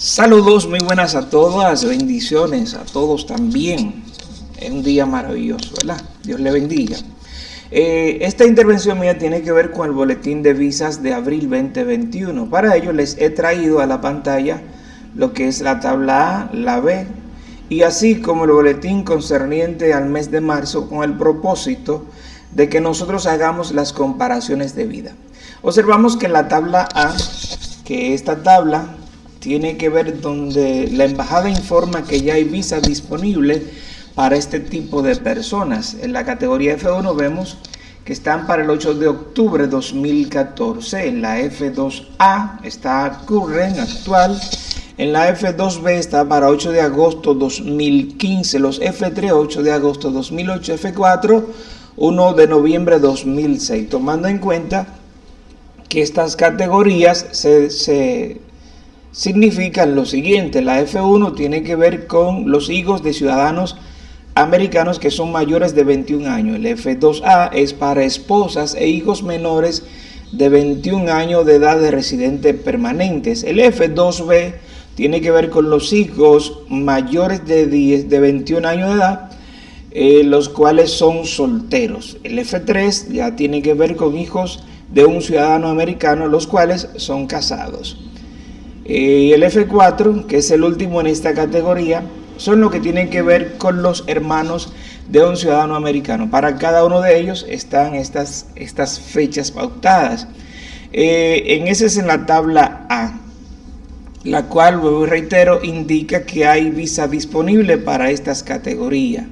Saludos muy buenas a todas, bendiciones a todos también. Es un día maravilloso, ¿verdad? Dios le bendiga. Eh, esta intervención mía tiene que ver con el boletín de visas de abril 2021. Para ello les he traído a la pantalla lo que es la tabla A, la B y así como el boletín concerniente al mes de marzo con el propósito de que nosotros hagamos las comparaciones de vida. Observamos que en la tabla A, que esta tabla tiene que ver donde la embajada informa que ya hay visa disponible para este tipo de personas. En la categoría F1 vemos que están para el 8 de octubre de 2014. En la F2A está current, actual. En la F2B está para 8 de agosto 2015. Los F3, 8 de agosto 2008. F4, 1 de noviembre 2006. Tomando en cuenta que estas categorías se, se significan lo siguiente. La F1 tiene que ver con los hijos de ciudadanos americanos que son mayores de 21 años. El F2A es para esposas e hijos menores de 21 años de edad de residentes permanentes. El F2B tiene que ver con los hijos mayores de, 10, de 21 años de edad, eh, los cuales son solteros. El F3 ya tiene que ver con hijos de un ciudadano americano, los cuales son casados. Eh, y el F4, que es el último en esta categoría, son lo que tienen que ver con los hermanos de un ciudadano americano. Para cada uno de ellos están estas, estas fechas pautadas. Eh, en ese es en la tabla A, la cual, vuelvo reitero, indica que hay visa disponible para estas categorías.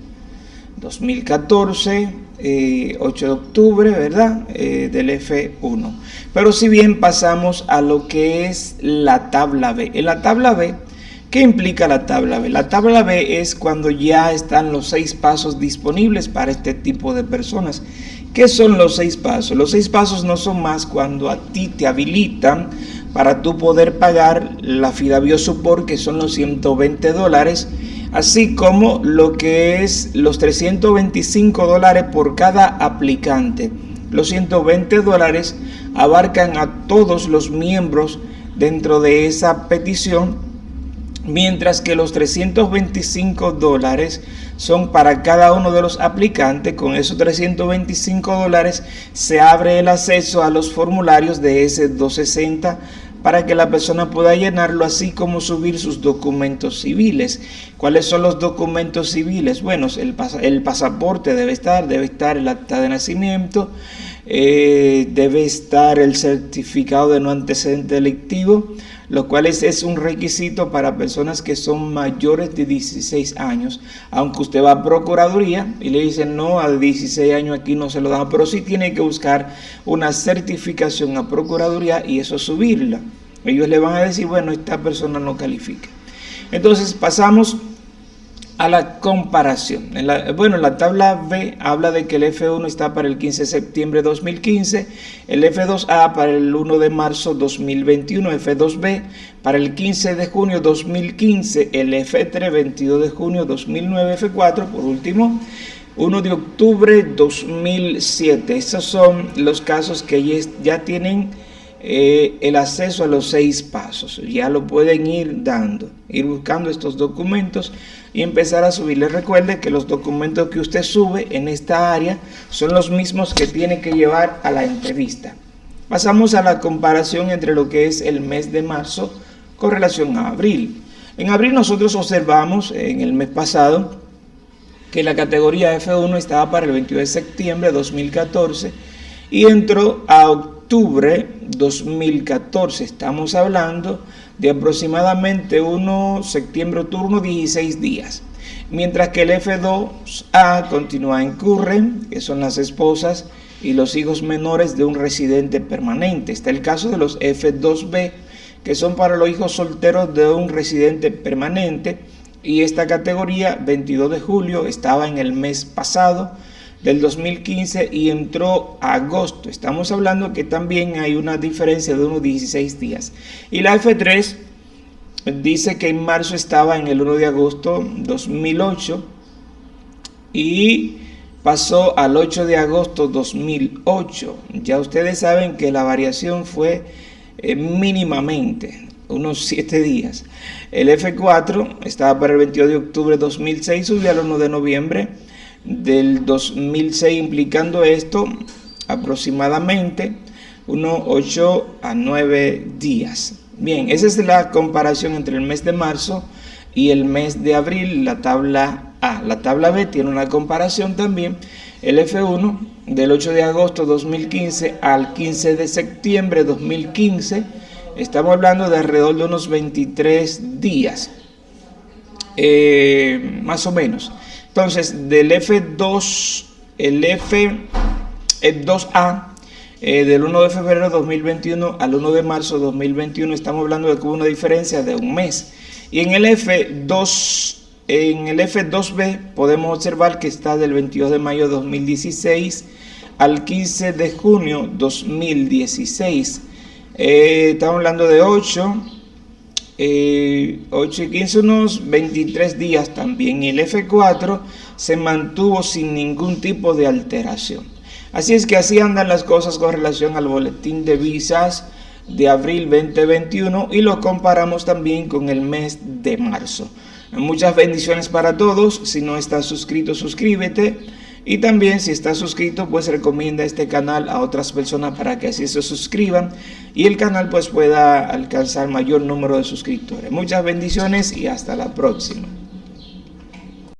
2014, 8 eh, de octubre, ¿verdad? Eh, del F1. Pero si bien pasamos a lo que es la tabla B. En la tabla B, ¿qué implica la tabla B? La tabla B es cuando ya están los seis pasos disponibles para este tipo de personas. ¿Qué son los seis pasos? Los seis pasos no son más cuando a ti te habilitan para tú poder pagar la FIDA Biosupport, que son los 120 dólares, así como lo que es los 325 dólares por cada aplicante. Los 120 dólares abarcan a todos los miembros dentro de esa petición, mientras que los 325 dólares son para cada uno de los aplicantes. Con esos 325 dólares se abre el acceso a los formularios de ese 260 para que la persona pueda llenarlo, así como subir sus documentos civiles. ¿Cuáles son los documentos civiles? Bueno, el, el pasaporte debe estar, debe estar el acta de nacimiento, eh, debe estar el certificado de no antecedente delictivo, lo cual es, un requisito para personas que son mayores de 16 años, aunque usted va a Procuraduría y le dicen no, a 16 años aquí no se lo dan, pero sí tiene que buscar una certificación a Procuraduría y eso subirla. Ellos le van a decir, bueno, esta persona no califica. Entonces pasamos a la comparación. bueno, la tabla B habla de que el F1 está para el 15 de septiembre de 2015, el F2A para el 1 de marzo 2021, F2B para el 15 de junio 2015, el F3 22 de junio 2009, F4 por último 1 de octubre 2007. Esos son los casos que ya tienen eh, el acceso a los seis pasos. Ya lo pueden ir dando, ir buscando estos documentos y empezar a subirle. Recuerde que los documentos que usted sube en esta área son los mismos que tiene que llevar a la entrevista. Pasamos a la comparación entre lo que es el mes de marzo con relación a abril. En abril nosotros observamos en el mes pasado que la categoría F1 estaba para el 22 de septiembre de 2014 y entró a octubre 2014. Estamos hablando de aproximadamente 1 septiembre, turno 16 días. Mientras que el F2A continúa en Curren, que son las esposas y los hijos menores de un residente permanente. Está el caso de los F2B, que son para los hijos solteros de un residente permanente. Y esta categoría, 22 de julio, estaba en el mes pasado, del 2015 y entró agosto. Estamos hablando que también hay una diferencia de unos 16 días. Y la F3 dice que en marzo estaba en el 1 de agosto 2008 y pasó al 8 de agosto 2008. Ya ustedes saben que la variación fue eh, mínimamente. unos 7 días. El F4 estaba para el 22 de octubre de 2006, subió al 1 de noviembre del 2006, implicando esto aproximadamente unos 8 a 9 días. Bien, esa es la comparación entre el mes de marzo y el mes de abril, la tabla A. La tabla B tiene una comparación también, el F1 del 8 de agosto de 2015 al 15 de septiembre de 2015, estamos hablando de alrededor de unos 23 días, eh, más o menos. Entonces, del F2, el F, 2A, eh, del 1 de febrero de 2021 al 1 de marzo de 2021, estamos hablando de que hubo una diferencia de un mes. Y en el F2, en el F2B podemos observar que está del 22 de mayo de 2016 al 15 de junio 2016. Eh, estamos hablando de 8, 8 y 15, unos 23 días también. Y el F4 se mantuvo sin ningún tipo de alteración. Así es que así andan las cosas con relación al boletín de visas de abril 2021 y lo comparamos también con el mes de marzo. Muchas bendiciones para todos. Si no estás suscrito, suscríbete. Y también si estás suscrito, pues recomienda este canal a otras personas para que así se suscriban y el canal pues pueda alcanzar mayor número de suscriptores. Muchas bendiciones y hasta la próxima.